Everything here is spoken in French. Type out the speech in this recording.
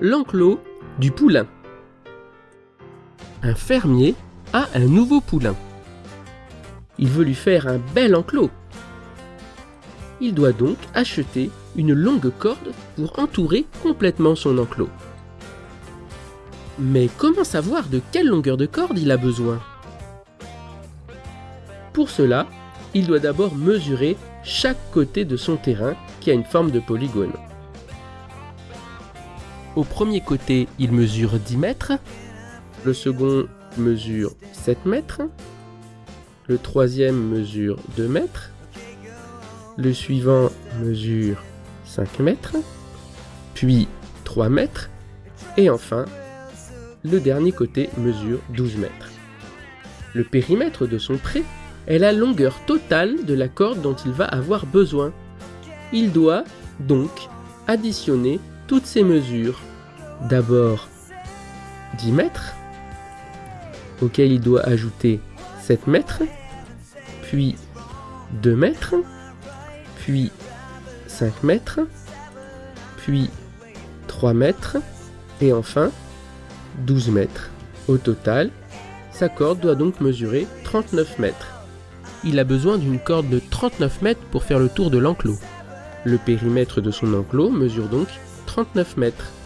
l'enclos du poulain. Un fermier a un nouveau poulain. Il veut lui faire un bel enclos. Il doit donc acheter une longue corde pour entourer complètement son enclos. Mais comment savoir de quelle longueur de corde il a besoin? Pour cela, il doit d'abord mesurer chaque côté de son terrain qui a une forme de polygone. Au premier côté, il mesure 10 mètres, le second mesure 7 mètres, le troisième mesure 2 mètres, le suivant mesure 5 mètres, puis 3 mètres, et enfin, le dernier côté mesure 12 mètres. Le périmètre de son pré est la longueur totale de la corde dont il va avoir besoin. Il doit donc additionner toutes ces mesures. D'abord 10 mètres, auquel il doit ajouter 7 mètres, puis 2 mètres, puis 5 mètres, puis 3 mètres, et enfin 12 mètres. Au total, sa corde doit donc mesurer 39 mètres. Il a besoin d'une corde de 39 mètres pour faire le tour de l'enclos. Le périmètre de son enclos mesure donc 39 mètres.